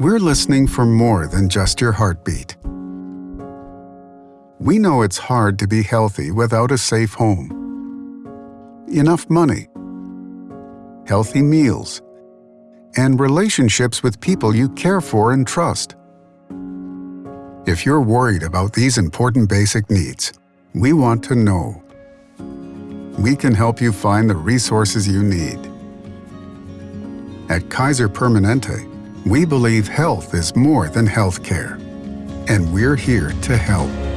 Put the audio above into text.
we're listening for more than just your heartbeat. We know it's hard to be healthy without a safe home, enough money, healthy meals, and relationships with people you care for and trust. If you're worried about these important basic needs, we want to know. We can help you find the resources you need. At Kaiser Permanente, we believe health is more than health care, and we're here to help.